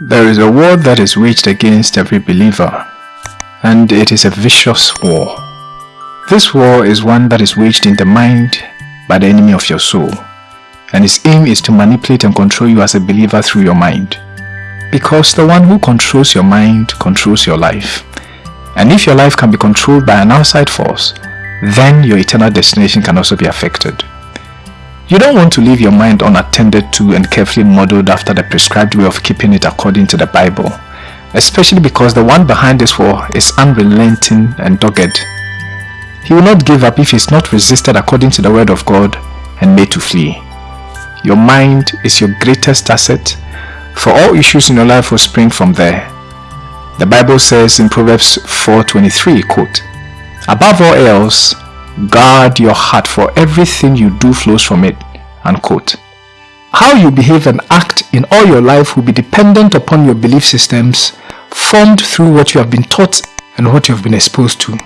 There is a war that is waged against every believer, and it is a vicious war. This war is one that is waged in the mind by the enemy of your soul, and his aim is to manipulate and control you as a believer through your mind. Because the one who controls your mind controls your life. And if your life can be controlled by an outside force, then your eternal destination can also be affected. You don't want to leave your mind unattended to and carefully modeled after the prescribed way of keeping it according to the Bible, especially because the one behind this war is unrelenting and dogged. He will not give up if he is not resisted according to the word of God and made to flee. Your mind is your greatest asset, for all issues in your life will spring from there. The Bible says in Proverbs 4.23, quote, Above all else, Guard your heart for everything you do flows from it. Unquote. How you behave and act in all your life will be dependent upon your belief systems formed through what you have been taught and what you have been exposed to.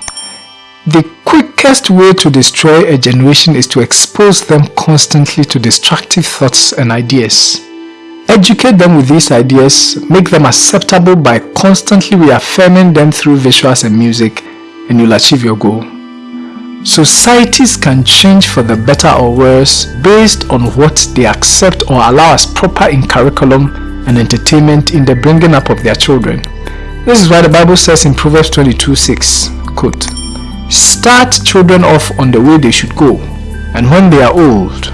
The quickest way to destroy a generation is to expose them constantly to destructive thoughts and ideas. Educate them with these ideas, make them acceptable by constantly reaffirming them through visuals and music, and you'll achieve your goal. Societies can change for the better or worse based on what they accept or allow as proper in curriculum and entertainment in the bringing up of their children. This is why the Bible says in Proverbs 22 6, quote, Start children off on the way they should go, and when they are old,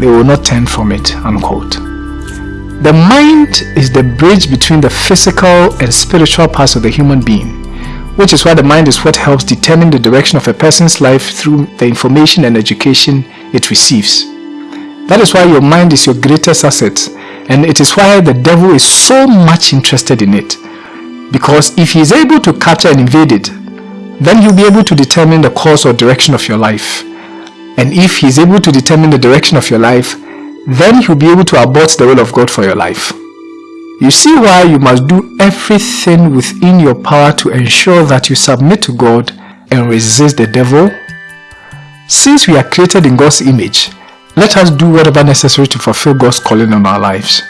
they will not turn from it. Unquote. The mind is the bridge between the physical and spiritual parts of the human being which is why the mind is what helps determine the direction of a person's life through the information and education it receives. That is why your mind is your greatest asset and it is why the devil is so much interested in it. Because if he is able to capture and invade it, then he'll be able to determine the course or direction of your life. And if he is able to determine the direction of your life, then he'll be able to abort the will of God for your life. You see why you must do everything within your power to ensure that you submit to God and resist the devil? Since we are created in God's image, let us do whatever necessary to fulfill God's calling on our lives.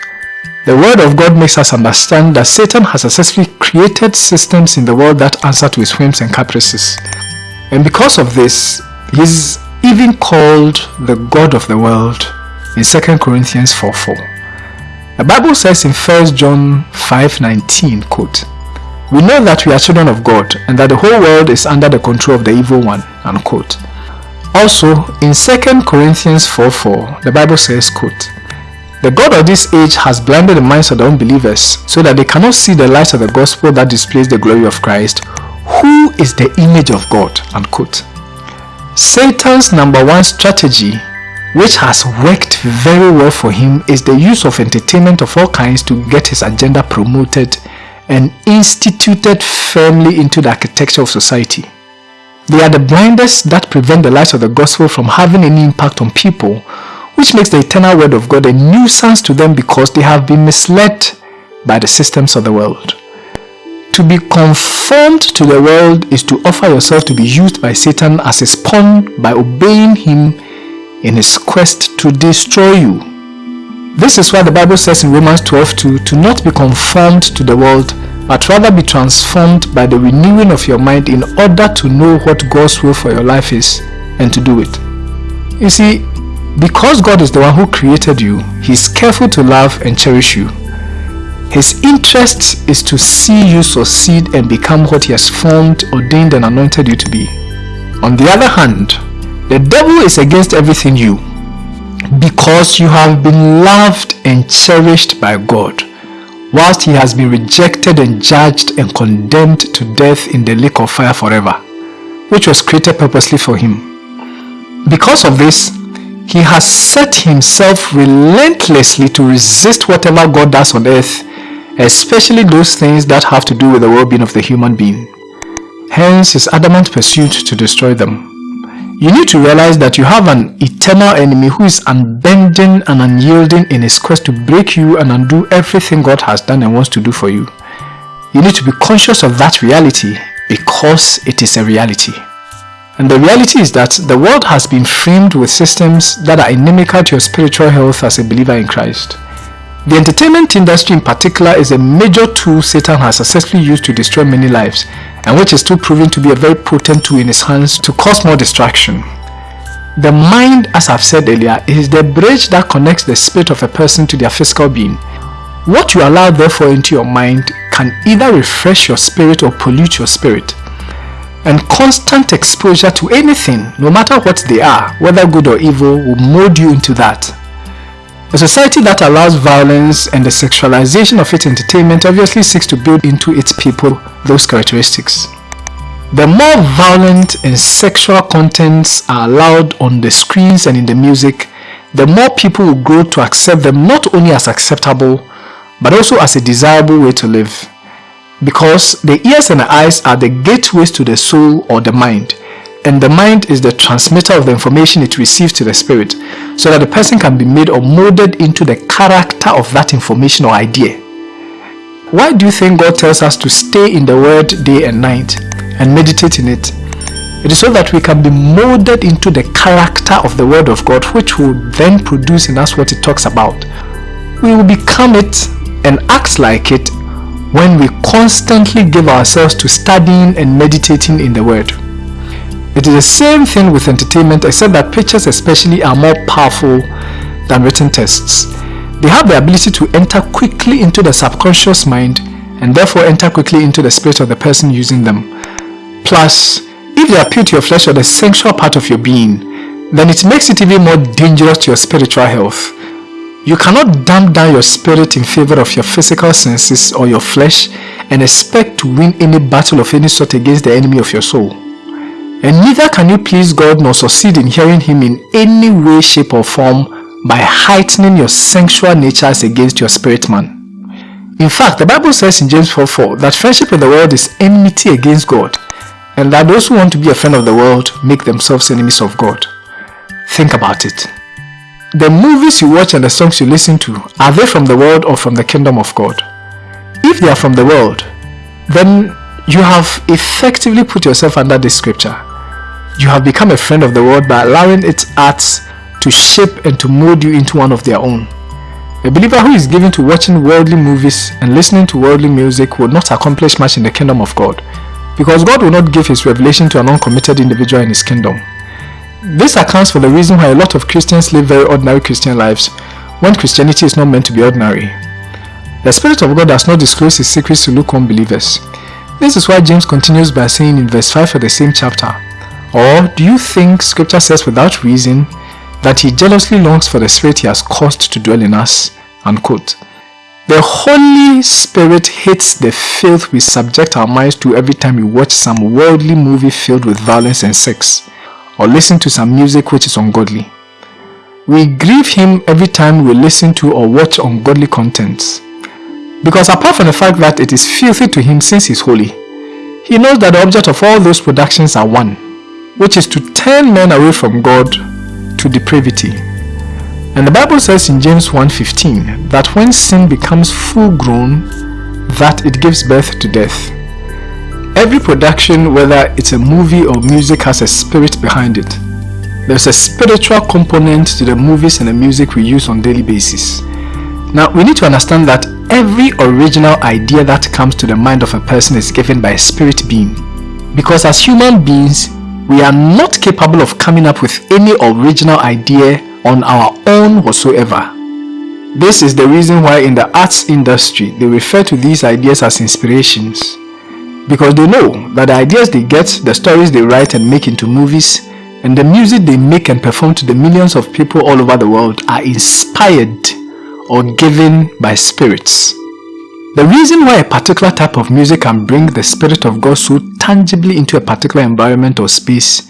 The word of God makes us understand that Satan has successfully created systems in the world that answer to his whims and caprices. And because of this, he is even called the God of the world in 2 Corinthians 4 4. The Bible says in 1 John 5:19, quote, We know that we are children of God and that the whole world is under the control of the evil one, unquote. Also, in 2 Corinthians 4:4, the Bible says, quote, The God of this age has blinded the minds of the unbelievers so that they cannot see the light of the gospel that displays the glory of Christ, who is the image of God, unquote. Satan's number one strategy which has worked very well for him is the use of entertainment of all kinds to get his agenda promoted and instituted firmly into the architecture of society. They are the blinders that prevent the light of the gospel from having any impact on people, which makes the eternal word of God a nuisance to them because they have been misled by the systems of the world. To be conformed to the world is to offer yourself to be used by Satan as a pawn by obeying him in his quest to destroy you. This is why the Bible says in Romans 12 2, to not be conformed to the world, but rather be transformed by the renewing of your mind in order to know what God's will for your life is and to do it. You see, because God is the one who created you, He is careful to love and cherish you. His interest is to see you succeed and become what He has formed, ordained and anointed you to be. On the other hand, the devil is against everything you because you have been loved and cherished by God whilst he has been rejected and judged and condemned to death in the lake of fire forever which was created purposely for him. Because of this, he has set himself relentlessly to resist whatever God does on earth, especially those things that have to do with the well-being of the human being. Hence his adamant pursuit to destroy them. You need to realize that you have an eternal enemy who is unbending and unyielding in his quest to break you and undo everything God has done and wants to do for you. You need to be conscious of that reality because it is a reality. And the reality is that the world has been framed with systems that are inimical to your spiritual health as a believer in Christ. The entertainment industry in particular is a major tool Satan has successfully used to destroy many lives and which is still proving to be a very potent tool in his hands to cause more distraction. The mind, as I've said earlier, is the bridge that connects the spirit of a person to their physical being. What you allow therefore into your mind can either refresh your spirit or pollute your spirit. And constant exposure to anything, no matter what they are, whether good or evil, will mold you into that. A society that allows violence and the sexualization of its entertainment obviously seeks to build into its people those characteristics. The more violent and sexual contents are allowed on the screens and in the music, the more people will grow to accept them not only as acceptable, but also as a desirable way to live. Because the ears and the eyes are the gateways to the soul or the mind, and the mind is the transmitter of the information it receives to the spirit so that the person can be made or molded into the character of that information or idea. Why do you think God tells us to stay in the word day and night and meditate in it? It is so that we can be molded into the character of the word of God which will then produce in us what it talks about. We will become it and act like it when we constantly give ourselves to studying and meditating in the word. It is the same thing with entertainment except that pictures especially are more powerful than written texts. They have the ability to enter quickly into the subconscious mind and therefore enter quickly into the spirit of the person using them. Plus, if they appeal to your flesh or the sensual part of your being, then it makes it even more dangerous to your spiritual health. You cannot dumb down your spirit in favor of your physical senses or your flesh and expect to win any battle of any sort against the enemy of your soul. And neither can you please God nor succeed in hearing Him in any way, shape or form by heightening your sensual natures against your spirit man. In fact, the Bible says in James 4 4 that friendship with the world is enmity against God and that those who want to be a friend of the world make themselves enemies of God. Think about it. The movies you watch and the songs you listen to, are they from the world or from the kingdom of God? If they are from the world, then you have effectively put yourself under this scripture you have become a friend of the world by allowing its arts to shape and to mold you into one of their own. A believer who is given to watching worldly movies and listening to worldly music will not accomplish much in the kingdom of God because God will not give his revelation to an uncommitted individual in his kingdom. This accounts for the reason why a lot of Christians live very ordinary Christian lives when Christianity is not meant to be ordinary. The Spirit of God does not disclose his secrets to lukewarm believers. This is why James continues by saying in verse 5 of the same chapter, or do you think scripture says without reason that he jealously longs for the spirit he has caused to dwell in us? Unquote. The Holy Spirit hates the filth we subject our minds to every time we watch some worldly movie filled with violence and sex, or listen to some music which is ungodly. We grieve Him every time we listen to or watch ungodly contents. Because apart from the fact that it is filthy to Him since He is holy, He knows that the object of all those productions are one, which is to turn men away from God to depravity. And the Bible says in James 1.15 that when sin becomes full grown, that it gives birth to death. Every production, whether it's a movie or music, has a spirit behind it. There's a spiritual component to the movies and the music we use on daily basis. Now, we need to understand that every original idea that comes to the mind of a person is given by a spirit being. Because as human beings, we are not capable of coming up with any original idea on our own whatsoever. This is the reason why in the arts industry they refer to these ideas as inspirations because they know that the ideas they get, the stories they write and make into movies and the music they make and perform to the millions of people all over the world are inspired or given by spirits. The reason why a particular type of music can bring the Spirit of God so tangibly into a particular environment or space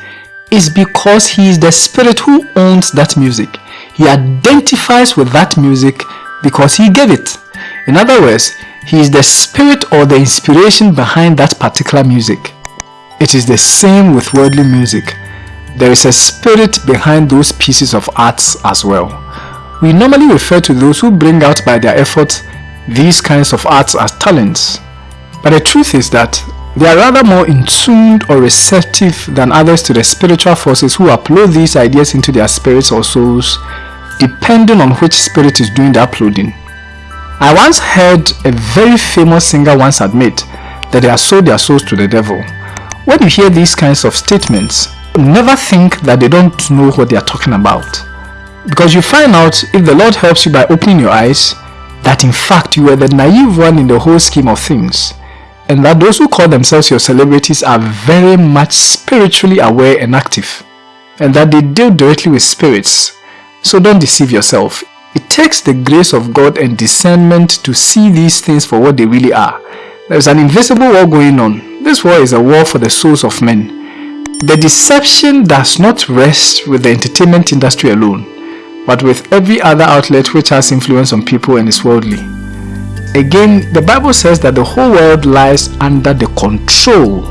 is because He is the Spirit who owns that music. He identifies with that music because He gave it. In other words, He is the Spirit or the inspiration behind that particular music. It is the same with worldly music. There is a spirit behind those pieces of arts as well. We normally refer to those who bring out by their efforts these kinds of arts as talents. But the truth is that they are rather more in tuned or receptive than others to the spiritual forces who upload these ideas into their spirits or souls depending on which spirit is doing the uploading. I once heard a very famous singer once admit that they have sold their souls to the devil. When you hear these kinds of statements, never think that they don't know what they are talking about. Because you find out if the Lord helps you by opening your eyes, that in fact you are the naive one in the whole scheme of things and that those who call themselves your celebrities are very much spiritually aware and active and that they deal directly with spirits. So don't deceive yourself. It takes the grace of God and discernment to see these things for what they really are. There's an invisible war going on. This war is a war for the souls of men. The deception does not rest with the entertainment industry alone, but with every other outlet which has influence on people and is worldly. Again, the Bible says that the whole world lies under the control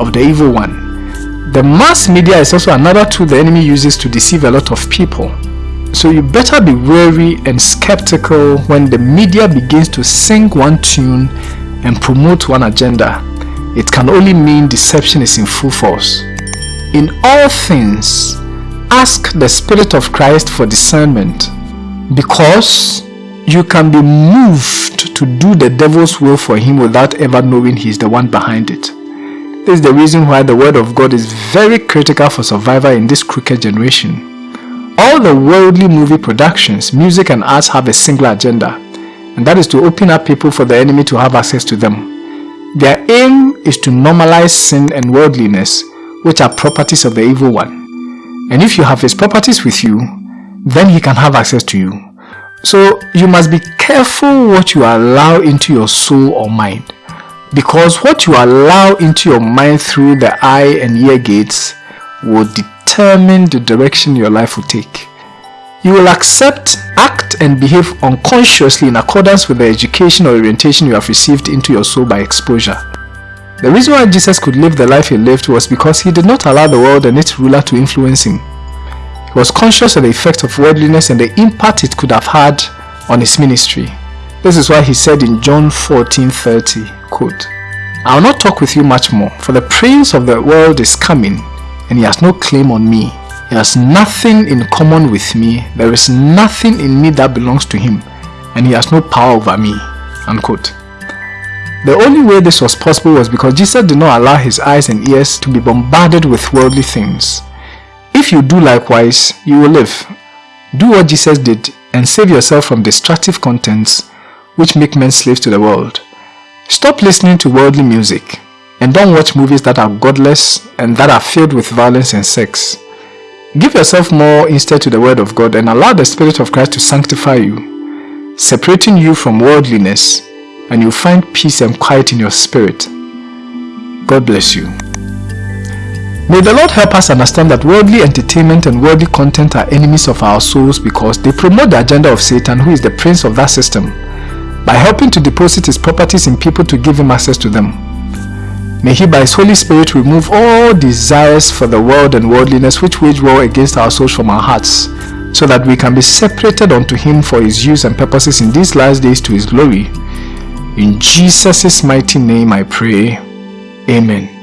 of the evil one. The mass media is also another tool the enemy uses to deceive a lot of people. So you better be wary and skeptical when the media begins to sing one tune and promote one agenda. It can only mean deception is in full force. In all things, ask the Spirit of Christ for discernment because you can be moved to do the devil's will for him without ever knowing he's the one behind it. This is the reason why the word of God is very critical for survival in this crooked generation. All the worldly movie productions, music and arts have a single agenda, and that is to open up people for the enemy to have access to them. Their aim is to normalize sin and worldliness, which are properties of the evil one. And if you have his properties with you, then he can have access to you. So you must be careful what you allow into your soul or mind. Because what you allow into your mind through the eye and ear gates will determine the direction your life will take. You will accept, act and behave unconsciously in accordance with the education or orientation you have received into your soul by exposure. The reason why Jesus could live the life he lived was because he did not allow the world and its ruler to influence him. He was conscious of the effect of worldliness and the impact it could have had on his ministry. This is why he said in John 14:30, quote, I will not talk with you much more, for the prince of the world is coming, and he has no claim on me. He has nothing in common with me. There is nothing in me that belongs to him, and he has no power over me. Unquote. The only way this was possible was because Jesus did not allow his eyes and ears to be bombarded with worldly things. If you do likewise, you will live. Do what Jesus did and save yourself from destructive contents which make men slaves to the world. Stop listening to worldly music and don't watch movies that are godless and that are filled with violence and sex. Give yourself more instead to the word of God and allow the Spirit of Christ to sanctify you, separating you from worldliness and you'll find peace and quiet in your spirit. God bless you. May the Lord help us understand that worldly entertainment and worldly content are enemies of our souls because they promote the agenda of Satan who is the prince of that system by helping to deposit his properties in people to give him access to them. May he by his Holy Spirit remove all desires for the world and worldliness which wage war against our souls from our hearts so that we can be separated unto him for his use and purposes in these last days to his glory. In Jesus' mighty name I pray. Amen.